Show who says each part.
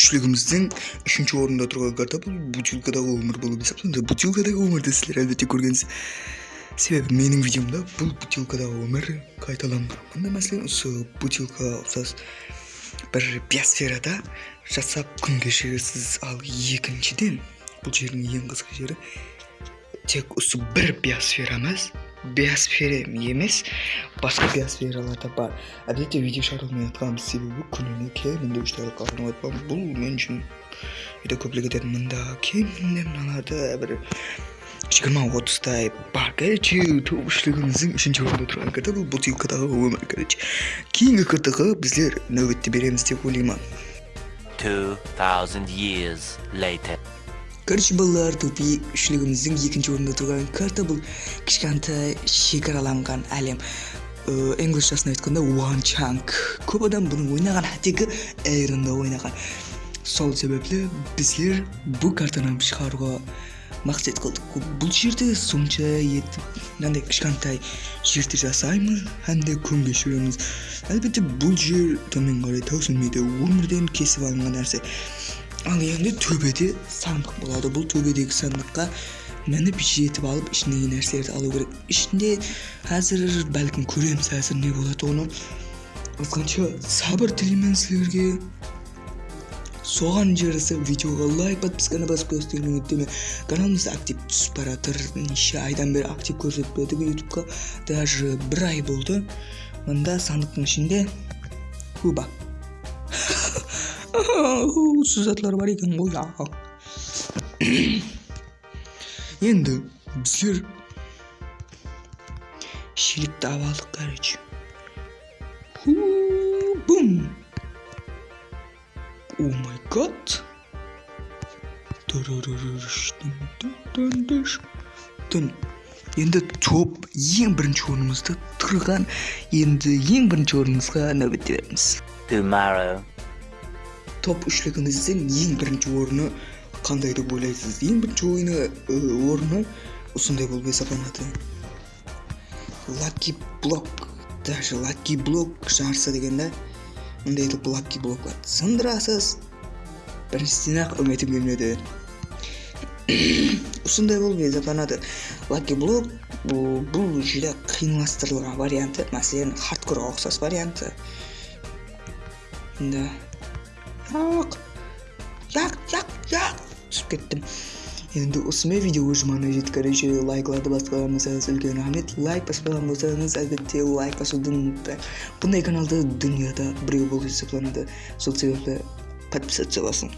Speaker 1: үчлүгүбүздүн үчүнчү орунда турган карта бул бутилкадагы өмүр болуп эсептелет бутилкадагы өмүрдү силер албетте көргөнсүз себеби менин видеомдо бул бутилкадагы өмүр кайталанган мындай маселен осы бутилка окшош бир биосферада жасап күн кечиресиз ал экинчиден бул жердин эң кызык жери тек осы бир биосфера биосфера эмес башка биосфералар да бар. Албетте видео чыгарылмай аткан себеби күнүнө кеминде үч айлыкка кармап атпам бул мен үчүн үйдө көп эле кетет мында кеминде мыналарды бир жыйырма отуздай бар. Короче үчлүгүбүздүн үчүнчү орунда турган карта бул бутылкадагы өмүр короче. Кийинки кыртыгы бизлер нөбөттө беребиз деп ойлоймун
Speaker 2: Two thousand years later.
Speaker 1: Короче балдар тупи үчлүгүбүздүн экинчи орунда турган карта бул кичкентай чек алем англисчасын айтканда one chunk көп адам буну ойнаган тиги эринде ойнаган сол себепле бизлер бул картаны чыгарууга максат кылдык бул жерде сумча этип мындай кичкентай жерди жасайбыз анда күн кечиребиз албетте бул жер төмөн карай төсөлмөйдө өмүрдөн кесип алынган нерсе ал эми төбөдө сандык болот бул төбөдөгү сандыкка мени жетип алып ичиндеги нерселерди алуу керек ичинде азыр балким көрөбүз азыр эмне болот ону азганча сабыр тилеймин силерге соган жараса видеого лайк подписканы басып коесуздар үмүттөнөм каналыбыз актив түсүп баратыр нече айдан бери актив көрсөтпөдүк ютубка даже бир ай болду мында сандыктын ичинде куба затлар бар экен го энди бизлер шиликти алып алдык короче бум о май гад энди топ эң биринчи орунубузда турган энди эң биринчи орунубузга нөбөт беребиз
Speaker 2: Tomorrow.
Speaker 1: Топ үчлүгүбүздүн эң биринчи оруну кандай деп ойлойсуз эң биринчи оюну оруну ушундай болуп эсептелинат лаки блок даже лаки блок жарса деген да мындай этип лаки блокко сындырасыз биринчисине ак үмүтүм келмеди ушундай болуп эсептелинат лаки блок бул жүйдө кыйынлаштырылган варианты маселен хардкорго окшош варианты да жок жок жок жок түсүп кеттим энди осумен видео өз маанына жетти короче лайкларды басып койгонуңуздарыңыз үлкен рахмет. Лайк баспаган болсоңуз албетте лайк басууду унутпаңыз мындай каналды дүйнөдө бирөө болуп эсептелинат сол себепле подписаться басың